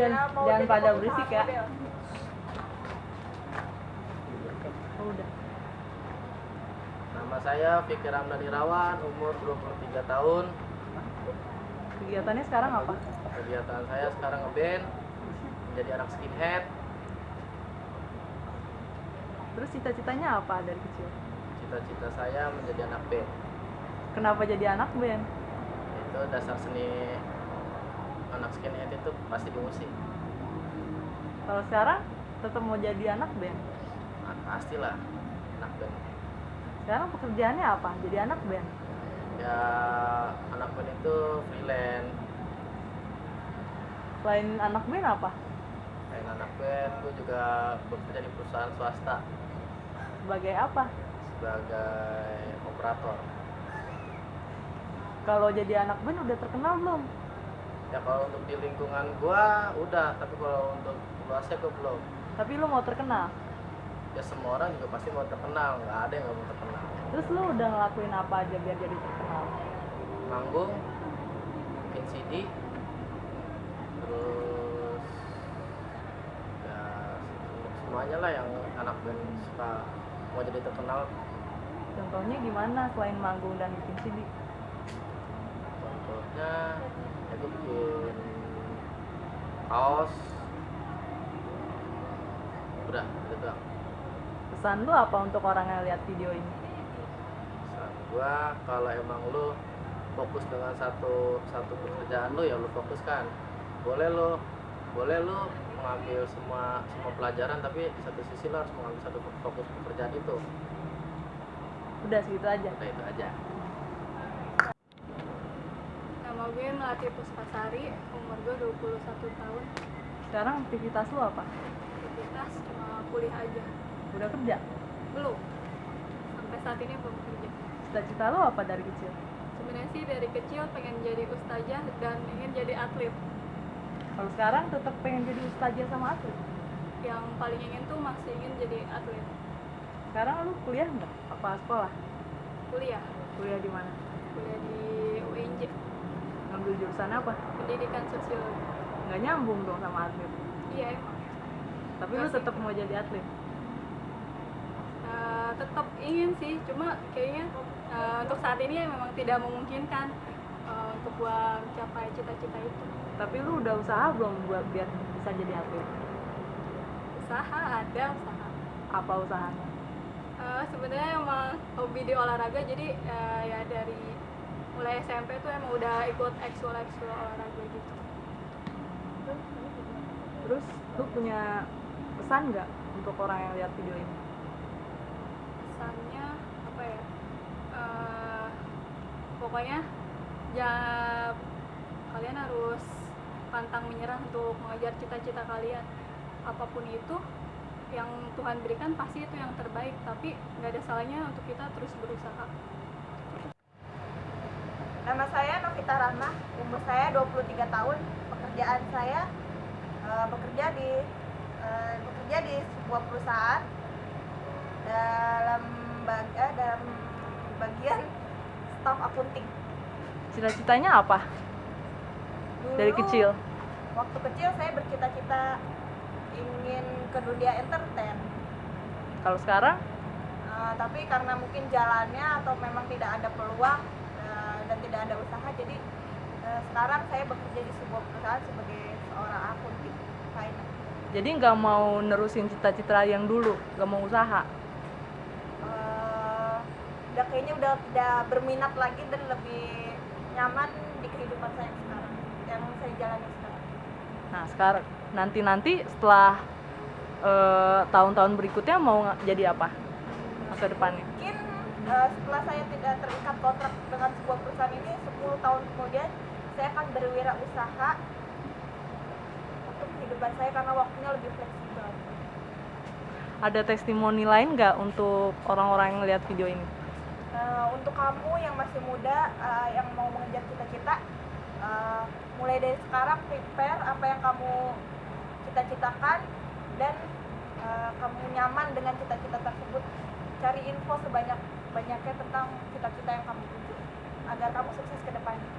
jangan, mau jangan pada berisik ya. Oh, udah Nama saya Fikir Ramdan Irawan, umur 23 tahun. kegiatannya sekarang apa Kegiatan saya sekarang ngeband, menjadi anak skinhead. terus cita-citanya apa dari kecil Cita-cita saya menjadi anak band. kenapa jadi anak band Itu dasar seni anak skinhead itu pasti di musik. kalau sekarang tetap mau jadi anak band Nah, pastilah anak band. sekarang pekerjaannya apa jadi anak band Ya anak band itu freelance. selain anak band apa Selain anak band, gue juga bekerja di perusahaan swasta sebagai apa sebagai operator. kalau jadi anak band udah terkenal belum Ya kalau untuk di lingkungan gua udah, tapi kalau untuk luasnya gua belum. tapi lu mau terkenal Ya semua orang juga pasti mau terkenal, nggak ada yang nggak mau terkenal. terus lu udah ngelakuin apa aja biar jadi terkenal Manggung, bikin CD, terus ya semuanya lah yang anak band suka mau jadi terkenal. contohnya gimana selain manggung dan bikin CD Contohnya gua bikin kaos, udah itu doang. pesan lu apa untuk orang yang lihat video ini? Pesan gua kalau emang lu fokus dengan satu satu pekerjaan lu ya lu fokuskan. Boleh lu boleh lu mengambil semua semua pelajaran tapi di satu sisi lu harus mengambil satu fokus pekerjaan itu. Udah segitu aja. Udah itu aja Nama gue Melati Puspasari, umur gue 21 tahun. sekarang aktivitas lu apa Aktivitas cuma kuliah aja. udah kerja Belum. Sampai saat ini belum kerja. cita-cita lu apa dari kecil Sebenarnya sih dari kecil pengen jadi ustazah dan ingin jadi atlet. kalau sekarang tetap pengen jadi ustazah sama atlet Yang paling ingin tuh masih ingin jadi atlet. sekarang lu kuliah nggak apa sekolah Kuliah. kuliah di mana Kuliah di ngambil jurusan apa Pendidikan Sosiologi. nggak nyambung dong sama atlet Iya emang. tapi lu Masih. tetap mau jadi atlet Eh, tetap ingin sih, cuma kayaknya eh, untuk saat ini memang tidak memungkinkan eh, untuk gua mencapai cita-cita itu. tapi lu udah usaha belum buat biar bisa jadi atlet Usaha ada usaha. apa usahanya Eh, sebenarnya emang hobi di olahraga jadi eh, ya dari mulai SMP tuh emang udah ikut ekskul ekskul olahraga gitu. terus lu punya pesan nggak untuk orang yang lihat video ini Pesannya apa ya? Eh, pokoknya ya kalian harus pantang menyerah untuk mengejar cita-cita kalian apa pun itu yang Tuhan berikan pasti itu yang terbaik tapi nggak ada salahnya untuk kita terus berusaha Nama saya Novita Rahma, umur saya 23 tahun. Pekerjaan saya eh, bekerja di eh, bekerja di sebuah perusahaan dalam bag- eh, dalam bagian staf akunting. cita-citanya apa Dulu, dari kecil Waktu kecil saya bercita-cita ingin ke dunia entertain. kalau sekarang Eh, tapi karena mungkin jalannya atau memang tidak ada peluang tidak ada usaha jadi eh, sekarang saya bekerja di sebuah perusahaan sebagai seorang akunting finance. jadi nggak mau nerusin cita-cita yang dulu nggak mau usaha Eh, udah kayaknya udah tidak berminat lagi dan lebih nyaman di kehidupan saya sekarang yang saya jalani sekarang. nah sekarang nanti nanti setelah eh, tahun-tahun berikutnya mau jadi apa masa depannya Mungkin eh, setelah saya tidak terikat kontrak dengan sebuah perusahaan ini 10 tahun kemudian saya akan berwirausaha untuk kehidupan saya karena waktunya lebih fleksibel. ada testimoni lain nggak untuk orang-orang yang lihat video ini Eh, untuk kamu yang masih muda eh, yang mau mengejar cita-cita eh, mulai dari sekarang prepare apa yang kamu cita-citakan dan eh, kamu nyaman dengan cita-cita tersebut cari info sebanyak banyaknya tentang cita-cita yang kamu tuju agar kamu sukses ke depannya.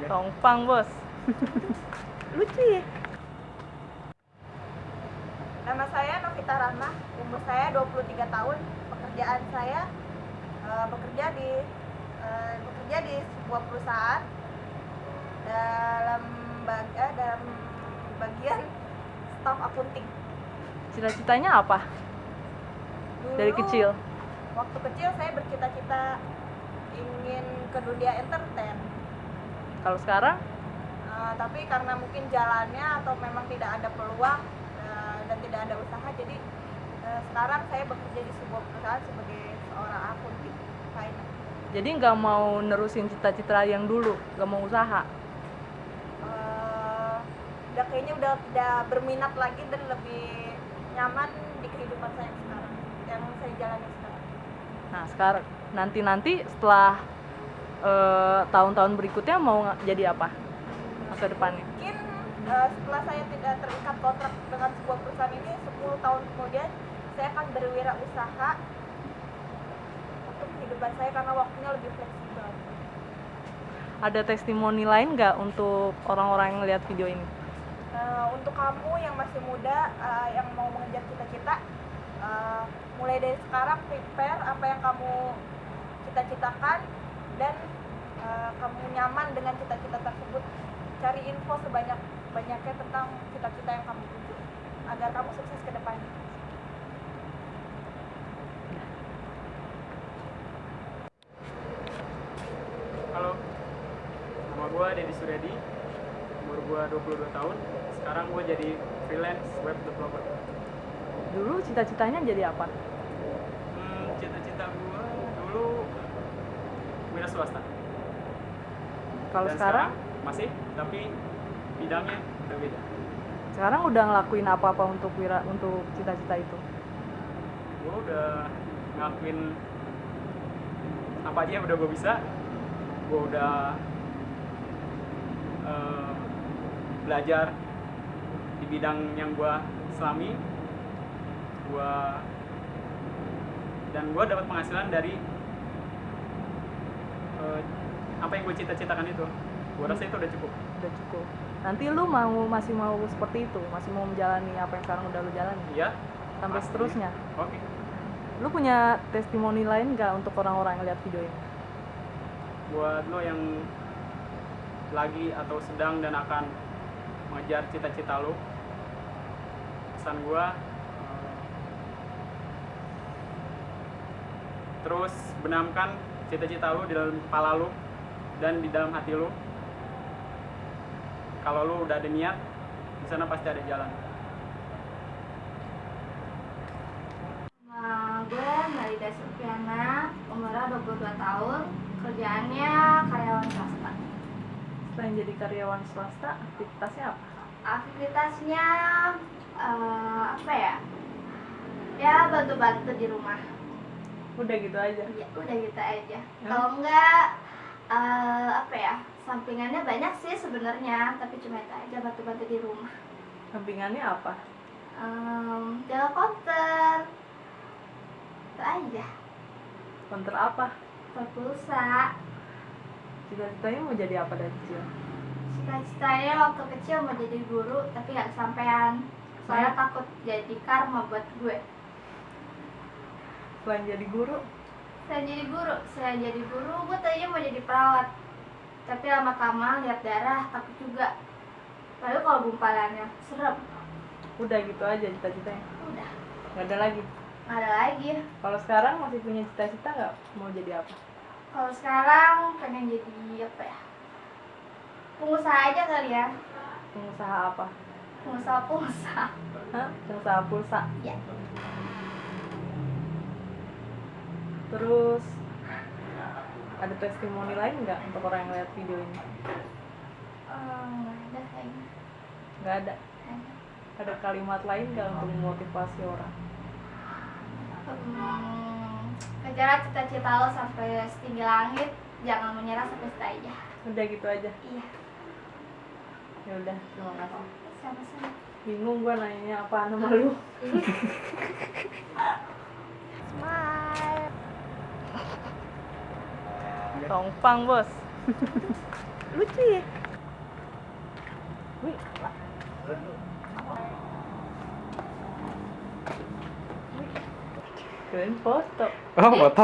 Tongpang bos. Lucu ya. Nama saya Novita Rama, Umur saya 23 tahun. Pekerjaan saya uh, Bekerja di uh, Bekerja di sebuah perusahaan. Dalam bag- eh, dalam bagian staff akunting Cita-citanya apa? Dari Dulu, kecil. waktu kecil saya bercita-cita ingin ke dunia entertain Kalau sekarang Uh, tapi karena mungkin jalannya atau memang tidak ada peluang uh, dan tidak ada usaha jadi uh, sekarang saya bekerja di sebuah perusahaan sebagai seorang akunting finance. jadi nggak mau nerusin cita-cita yang dulu, nggak mau usaha. Uh, udah kayaknya udah tidak berminat lagi dan lebih nyaman di kehidupan saya sekarang yang saya jalani sekarang. Nah sekarang nanti-nanti setelah eh, tahun-tahun berikutnya mau jadi apa? Masa depannya? Mungkin uh, setelah saya tidak terikat kontrak dengan sebuah perusahaan ini 10 tahun kemudian saya akan berwirausaha untuk kehidupan saya karena waktunya lebih fleksibel. Ada testimoni lain nggak untuk orang-orang yang lihat video ini? Uh, untuk kamu yang masih muda uh, yang mau mengejar cita-cita, uh, mulai dari sekarang prepare apa yang kamu cita-citakan dan uh, kamu nyaman dengan cita-cita tersebut. Cari info sebanyak banyaknya tentang cita-cita yang kamu tuju agar kamu sukses ke depannya. Halo, nama gue Deddy Suryadi, umur gue 22 tahun, sekarang gue jadi freelance web developer. Dulu cita-citanya jadi apa? Hmm, cita-cita gue dulu wira swasta. Kalau Dan sekarang, masih, tapi bidangnya udah beda. sekarang udah ngelakuin apa-apa untuk wira untuk cita-cita itu? Gue udah ngelakuin apa aja yang udah gue bisa. Gue udah eh, belajar di bidang yang gue selami. Gue dan gue dapat penghasilan dari eh, apa yang gue cita-citakan itu. Gue rasa itu udah cukup. Udah cukup. Nanti lu mau masih mau seperti itu, masih mau menjalani apa yang sekarang udah lu jalani Iya. sampai Pasti. seterusnya. Oke. Lu punya testimoni lain nggak untuk orang-orang yang lihat video ini? buat lo yang lagi atau sedang dan akan mengejar cita-cita lo pesan gua eh, terus benamkan cita-cita lo di dalam kepala lo dan di dalam hati lo kalau lo udah ada niat di sana pasti ada jalan Nama gue Melida Supiana, umurnya 22 tahun, kerjaannya karyawan swasta. Selain jadi karyawan swasta, aktivitasnya apa? Aktivitasnya eh, apa ya? Ya bantu-bantu di rumah. Udah gitu aja. Ya, udah gitu aja. Ya. Kalau enggak eh, apa ya? Sampingannya banyak sih sebenarnya, tapi cuma itu aja bantu-bantu di rumah. Sampingannya apa? Um, jaga konter. Itu aja. Konter apa? Pulsa. Cita-citanya mau jadi apa dari kecil? Cita-citanya waktu kecil mau jadi guru tapi nggak kesampaian. Soalnya takut jadi karma buat gue. Selain jadi guru, saya jadi guru saya jadi guru gue tadinya mau jadi perawat. Tapi lama kelamaan lihat darah takut juga. Lalu kalau gumpalannya serem. Udah gitu aja cita-citanya. udah. Nggak ada lagi. nggak ada lagi. Kalau sekarang masih punya cita-cita nggak? Mau jadi apa? kalau sekarang pengen jadi apa ya pengusaha aja kali ya Pengusaha apa? pengusaha pengusaha Hah? Pengusaha pulsa. ya Terus ada testimoni lain nggak untuk orang yang lihat video ini? Eh, nggak ada kayaknya Nggak ada. Ada kalimat lain nggak untuk memotivasi orang? Hmm, kejar cita-cita lo sampai setinggi langit jangan menyerah sampai aja Udah gitu aja. iya Ya udah, terima kasih. sama-sama Bingung gua nanya apa nama lu. Smile. Tongpang, Bos. lucu ya Wih, keren foto. Oh, foto.